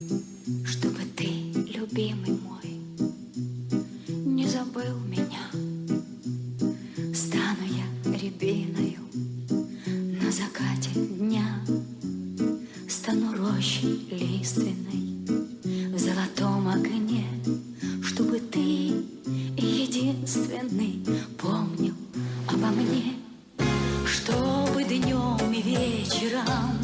Чтобы ты, любимый мой, не забыл меня, Стану я рябиною на закате дня, Стану рощей лиственной в золотом огне, Чтобы ты единственный помнил обо мне, Чтобы днем и вечером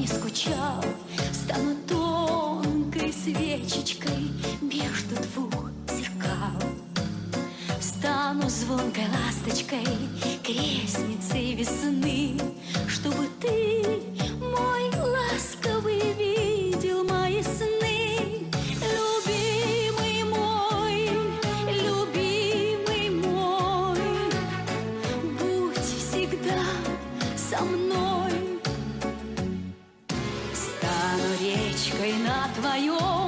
мне скучал, Стану тонкой свечечкой между двух зеркал. Стану звонкой ласточкой, крестницей весны, речкой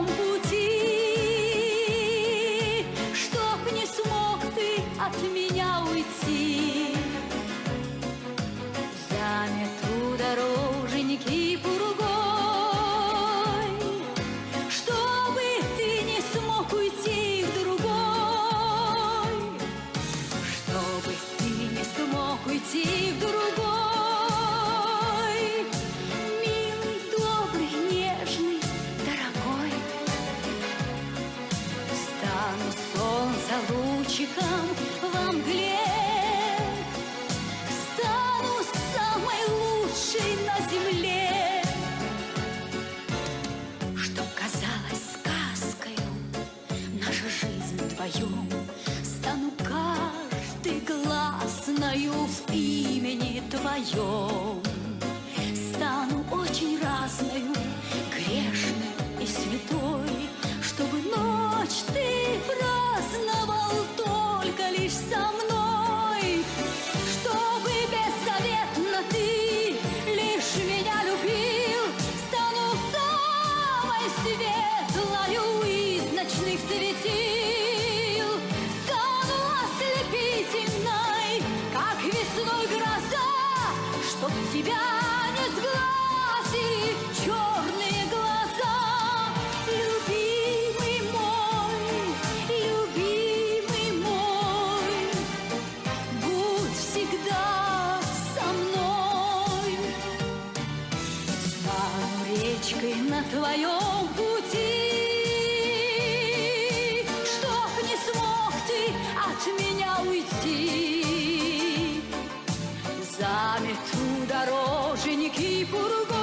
вдвоем, Стану каждый гласною в имени твоем. Стану очень разною, грешной и святой, Чтобы ночь ты праздновал только лишь со мной, Чтобы беззаветно ты лишь меня любил, Стану самой светлою из ночных светил, речкой на твоем пути, Чтоб не смог ты от меня уйти. Замету дороженьки пургой,